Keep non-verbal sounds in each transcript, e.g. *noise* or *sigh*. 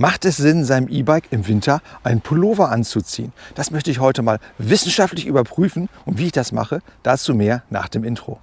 Macht es Sinn, seinem E-Bike im Winter einen Pullover anzuziehen? Das möchte ich heute mal wissenschaftlich überprüfen und wie ich das mache, dazu mehr nach dem Intro.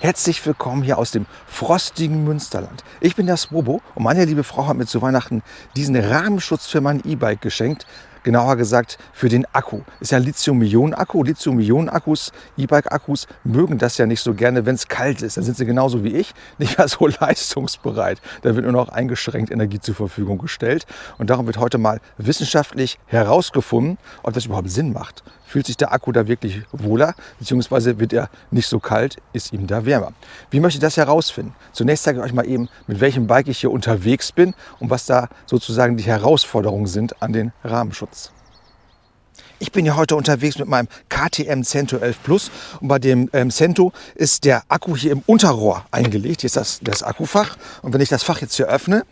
Herzlich willkommen hier aus dem frostigen Münsterland. Ich bin der Swobo und meine liebe Frau hat mir zu Weihnachten diesen Rahmenschutz für mein E-Bike geschenkt genauer gesagt für den Akku. Ist ja Lithium-Ionen-Akku. Lithium-Ionen-Akkus, E-Bike-Akkus mögen das ja nicht so gerne, wenn es kalt ist. Dann sind sie genauso wie ich *laughs* nicht mehr so leistungsbereit. Da wird nur noch eingeschränkt Energie zur Verfügung gestellt. Und darum wird heute mal wissenschaftlich herausgefunden, ob das überhaupt Sinn macht. Fühlt sich der Akku da wirklich wohler, beziehungsweise wird er nicht so kalt, ist ihm da wärmer. Wie möchte ich das herausfinden? Zunächst zeige ich euch mal eben, mit welchem Bike ich hier unterwegs bin und was da sozusagen die Herausforderungen sind an den Rahmenschutz. Ich bin ja heute unterwegs mit meinem KTM Cento 11 Plus und bei dem ähm, Cento ist der Akku hier im Unterrohr eingelegt. Hier ist das, das Akkufach und wenn ich das Fach jetzt hier öffne,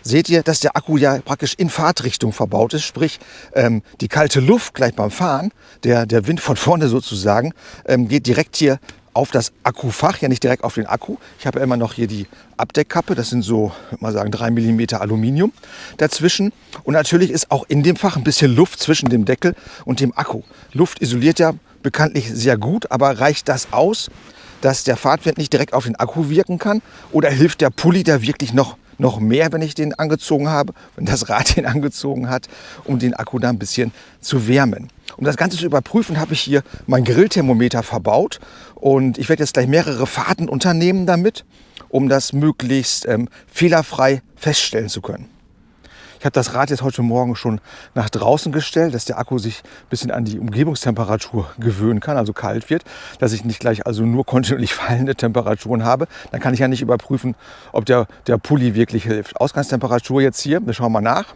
seht ihr, dass der Akku ja praktisch in Fahrtrichtung verbaut ist. Sprich, ähm, die kalte Luft gleich beim Fahren, der, der Wind von vorne sozusagen, ähm, geht direkt hier auf das Akkufach, ja nicht direkt auf den Akku. Ich habe immer noch hier die Abdeckkappe, das sind so, mal sagen, 3 mm Aluminium dazwischen. Und natürlich ist auch in dem Fach ein bisschen Luft zwischen dem Deckel und dem Akku. Luft isoliert ja bekanntlich sehr gut, aber reicht das aus, dass der Fahrtwind nicht direkt auf den Akku wirken kann? Oder hilft der Pulli da wirklich noch, noch mehr, wenn ich den angezogen habe, wenn das Rad *laughs* den angezogen hat, um den Akku da ein bisschen zu wärmen? Um das Ganze zu überprüfen, habe ich hier mein Grillthermometer verbaut und ich werde jetzt gleich mehrere Fahrten unternehmen damit, um das möglichst ähm, fehlerfrei feststellen zu können. Ich habe das Rad jetzt heute Morgen schon nach draußen gestellt, dass der Akku sich ein bisschen an die Umgebungstemperatur gewöhnen kann, also kalt wird, dass ich nicht gleich also nur *laughs* kontinuierlich fallende Temperaturen habe. Dann kann ich ja nicht überprüfen, ob der, der Pulli wirklich hilft. Ausgangstemperatur jetzt hier, wir schauen mal nach,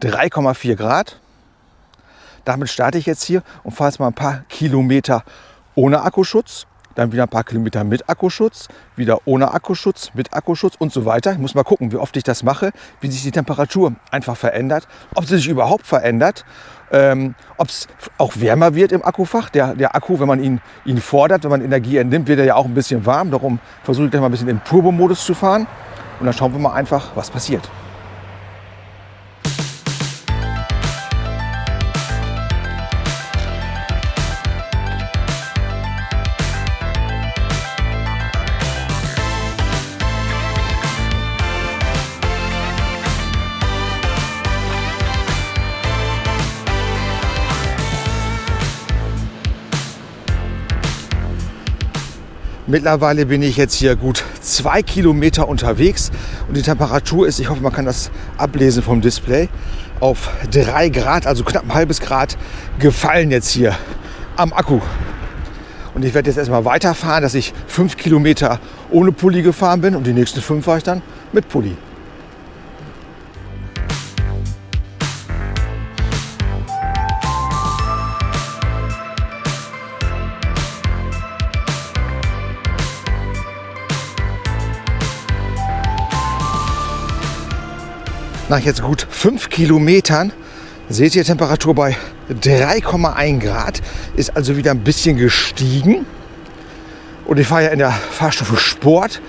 3,4 Grad. Damit starte ich jetzt hier und fahre jetzt mal ein paar Kilometer ohne Akkuschutz, dann wieder ein paar Kilometer mit Akkuschutz, wieder ohne Akkuschutz, mit Akkuschutz und so weiter. Ich muss mal gucken, wie oft ich das mache, wie sich die Temperatur einfach verändert, ob sie sich überhaupt verändert, ähm, ob es auch wärmer wird im Akkufach. Der, der Akku, wenn man ihn, ihn fordert, wenn man Energie entnimmt, wird er ja auch ein bisschen warm. Darum versuche ich gleich mal ein bisschen im Turbo-Modus zu fahren und dann schauen wir mal einfach, was passiert. Mittlerweile bin ich jetzt hier gut zwei Kilometer unterwegs und die Temperatur ist, ich hoffe, man kann das ablesen vom Display, auf drei Grad, also knapp ein halbes Grad gefallen jetzt hier am Akku. Und ich werde jetzt erstmal weiterfahren, dass ich fünf Kilometer ohne Pulli gefahren bin und die nächsten fünf fahre ich dann mit Pulli. Nach jetzt gut fünf Kilometern seht ihr Temperatur bei 3,1 Grad. Ist also wieder ein bisschen gestiegen. Und ich fahre ja in der Fahrstufe Sport.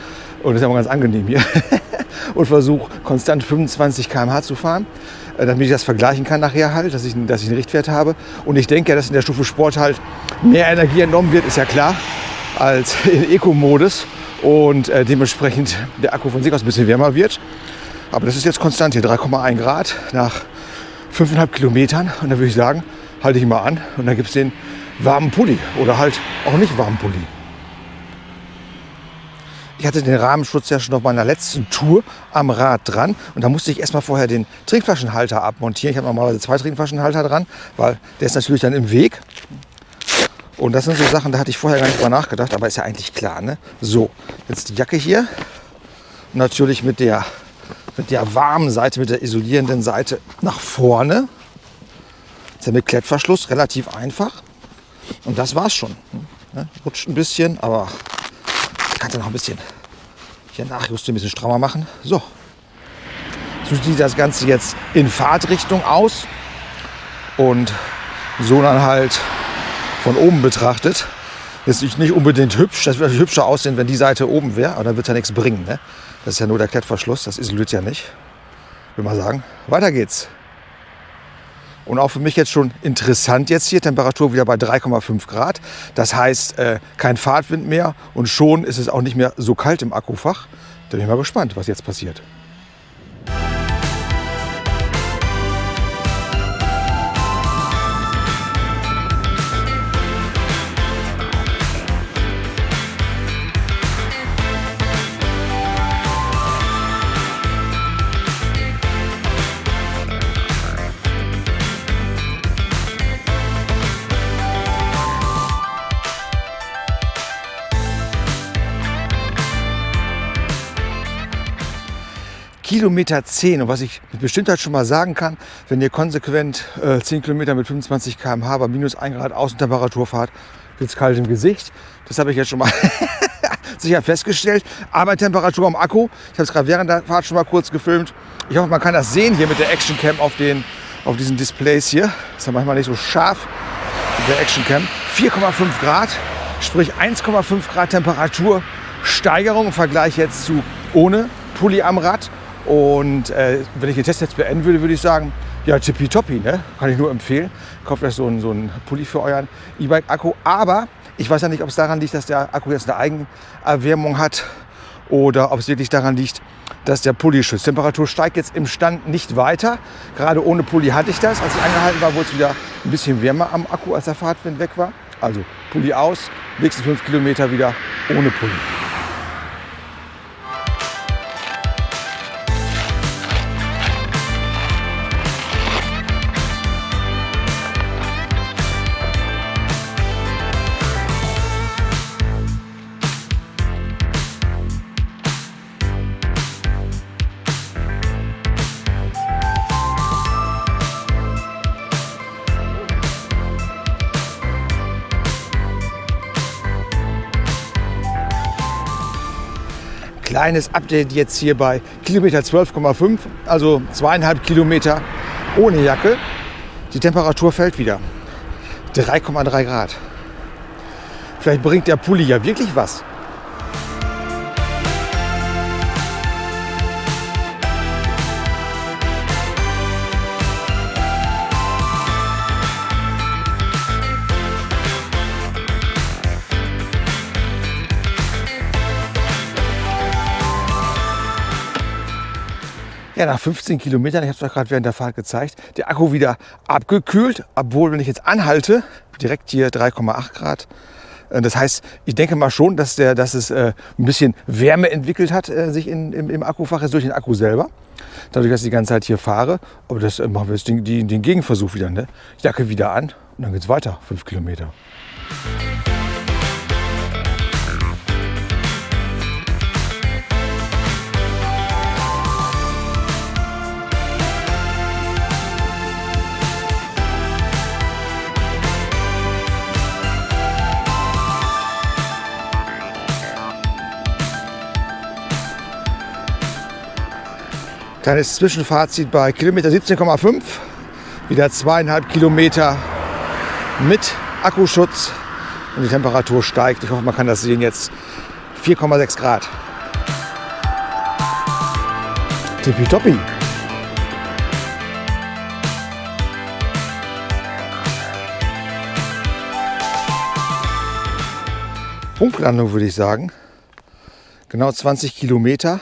Und ist ja mal ganz angenehm hier. *laughs* und versuche konstant 25 km/h zu fahren, äh, damit ich das vergleichen kann nachher halt, dass ich, dass ich einen Richtwert habe. Und ich denke ja, dass in der Stufe Sport halt mehr Energie entnommen wird, ist ja klar, als *laughs* in Eco-Modus. Und äh, dementsprechend der Akku von sich aus ein bisschen wärmer wird. Aber das ist jetzt konstant hier, 3,1 Grad nach 5,5 Kilometern. Und da würde ich sagen, halte ich mal an und dann gibt es den warmen Pulli oder halt auch nicht warmen Pulli. Ich hatte den Rahmenschutz ja schon auf meiner letzten Tour am Rad dran und da musste ich erstmal vorher den Trinkflaschenhalter abmontieren. Ich habe normalerweise zwei Trinkflaschenhalter dran, weil der ist natürlich dann im Weg. Und das sind so Sachen, da hatte ich vorher gar nicht drüber nachgedacht, aber ist ja eigentlich klar. Ne? So, jetzt die Jacke hier. Natürlich mit der mit der warmen Seite, mit der isolierenden Seite nach vorne. Das ist ja mit Klettverschluss relativ einfach. Und das war's schon. Ne? Rutscht ein bisschen, aber ich kann es noch ein bisschen hier nachjustieren, ein bisschen strammer machen. So. So sieht das Ganze jetzt in Fahrtrichtung aus und so dann halt von oben betrachtet. Ist nicht unbedingt hübsch. Das würde hübscher aussehen, wenn die Seite oben wäre, aber dann wird es ja nichts bringen. Ne? Das ist ja nur der Klettverschluss, das isoliert ja nicht. Will mal sagen, weiter geht's. Und auch für mich jetzt schon interessant jetzt hier, Temperatur wieder bei 3,5 Grad. Das heißt, äh, kein Fahrtwind mehr und schon ist es auch nicht mehr so kalt im Akkufach. Da bin ich mal gespannt, was jetzt passiert. Kilometer 10. Und was ich mit Bestimmtheit schon mal sagen kann, wenn ihr konsequent äh, 10 Kilometer mit 25 km/h bei minus 1 Grad Außentemperatur fahrt, wird es kalt im Gesicht. Das habe ich jetzt schon mal *laughs* sicher festgestellt. Aber Temperatur am Akku, ich habe es gerade während der Fahrt schon mal kurz gefilmt. Ich hoffe, man kann das sehen hier mit der Action Cam auf, den, auf diesen Displays hier. Ist ja manchmal nicht so scharf mit der Action Cam. 4,5 Grad, sprich 1,5 Grad Temperatursteigerung im Vergleich jetzt zu ohne Pulli am Rad. Und äh, wenn ich den Test jetzt beenden würde, würde ich sagen, ja, tippitoppi, ne? kann ich nur empfehlen. Kauft euch so einen, so einen Pulli für euren E-Bike-Akku. Aber ich weiß ja nicht, ob es daran liegt, dass der Akku jetzt eine Eigenerwärmung hat oder ob es wirklich daran liegt, dass der Pulli schützt. Temperatur steigt jetzt im Stand nicht weiter. Gerade ohne Pulli hatte ich das. Als ich angehalten war, wurde es wieder ein bisschen wärmer am Akku, als der Fahrtwind weg war. Also Pulli aus, nächsten fünf Kilometer wieder ohne Pulli. Kleines Update jetzt hier bei Kilometer 12,5, also zweieinhalb Kilometer ohne Jacke. Die Temperatur fällt wieder. 3,3 Grad. Vielleicht bringt der Pulli ja wirklich was. Ja, nach 15 Kilometern, ich habe es euch gerade während der Fahrt gezeigt, der Akku wieder abgekühlt, obwohl, wenn ich jetzt anhalte, direkt hier 3,8 Grad. Äh, das heißt, ich denke mal schon, dass, der, dass es äh, ein bisschen Wärme entwickelt hat, äh, sich in, im, im Akkufach, durch den Akku selber. Dadurch, dass ich die ganze Zeit hier fahre. Aber das äh, machen wir jetzt den, den, den Gegenversuch wieder. Ne? Jacke wieder an und dann geht es weiter, 5 Kilometer. Kleines Zwischenfazit bei Kilometer 17,5. Wieder zweieinhalb Kilometer mit Akkuschutz und die Temperatur steigt. Ich hoffe, man kann das sehen jetzt. 4,6 Grad. Tippitoppi. Punktlandung würde ich sagen. Genau 20 Kilometer.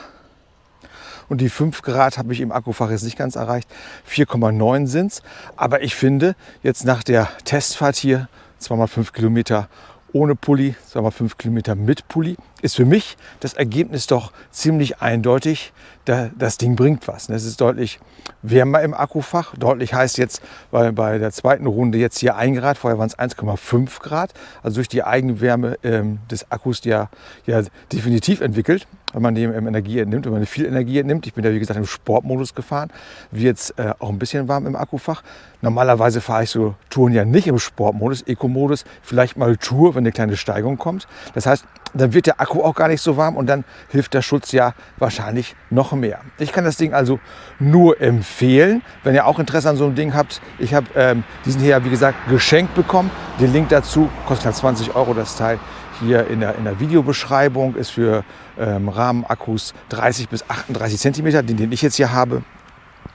Und die 5 Grad habe ich im Akkufach jetzt nicht ganz erreicht. 4,9 sind es. Aber ich finde, jetzt nach der Testfahrt hier, zweimal 5 Kilometer ohne Pulli, zweimal 5 Kilometer mit Pulli, ist für mich das Ergebnis doch ziemlich eindeutig. Das Ding bringt was. Es ist deutlich wärmer im Akkufach. Deutlich heißt jetzt bei, bei der zweiten Runde jetzt hier 1 Grad, vorher waren es 1,5 Grad. Also durch die Eigenwärme ähm, des Akkus ja, ja definitiv entwickelt wenn man dem Energie entnimmt, wenn man viel Energie entnimmt. Ich bin ja wie gesagt im Sportmodus gefahren, wird es äh, auch ein bisschen warm im Akkufach. Normalerweise fahre ich so Touren ja nicht im Sportmodus, Eco-Modus, vielleicht mal Tour, wenn eine kleine Steigung kommt. Das heißt, dann wird der Akku auch gar nicht so warm und dann hilft der Schutz ja wahrscheinlich noch mehr. Ich kann das Ding also nur empfehlen, wenn ihr auch Interesse an so einem Ding habt. Ich habe ähm, diesen hier, wie gesagt, geschenkt bekommen. Den Link dazu kostet halt 20 Euro das Teil. Hier in der, in der Videobeschreibung ist für ähm, Rahmenakkus 30 bis 38 Zentimeter, den, den ich jetzt hier habe.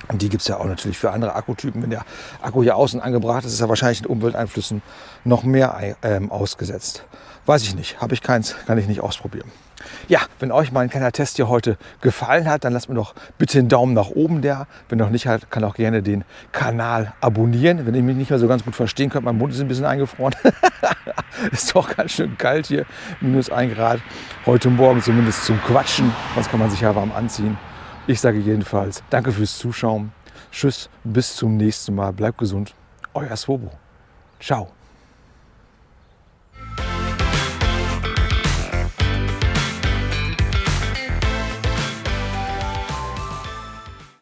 Und die gibt es ja auch natürlich für andere Akkutypen. Wenn der Akku hier außen angebracht ist, ist er wahrscheinlich den Umwelteinflüssen noch mehr ähm, ausgesetzt. Weiß ich nicht, habe ich keins, kann ich nicht ausprobieren. Ja, wenn euch mein kleiner Test hier heute gefallen hat, dann lasst mir doch bitte einen Daumen nach oben da. Wenn noch nicht halt, kann auch gerne den Kanal abonnieren. Wenn ihr mich nicht mehr so ganz gut verstehen könnt, mein Mund ist ein bisschen eingefroren. *laughs* ist doch ganz schön kalt hier, minus ein Grad. Heute Morgen zumindest zum Quatschen, sonst kann man sich ja warm anziehen. Ich sage jedenfalls danke fürs Zuschauen. Tschüss, bis zum nächsten Mal. Bleibt gesund. Euer Swobo. Ciao.